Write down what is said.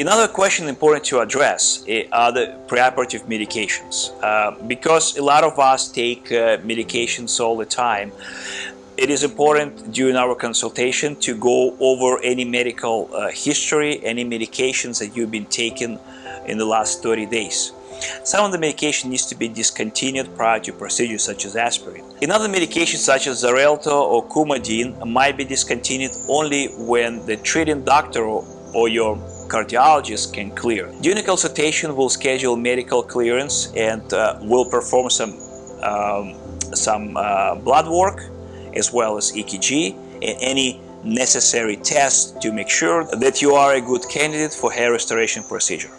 Another question important to address eh, are the preoperative medications. Uh, because a lot of us take uh, medications all the time, it is important during our consultation to go over any medical uh, history, any medications that you've been taking in the last 30 days. Some of the medication needs to be discontinued prior to procedures such as aspirin. Another medication such as Xarelto or Coumadin might be discontinued only when the treating doctor or your cardiologist can clear. During consultation, we'll schedule medical clearance and uh, we'll perform some, um, some uh, blood work as well as EKG and any necessary tests to make sure that you are a good candidate for hair restoration procedure.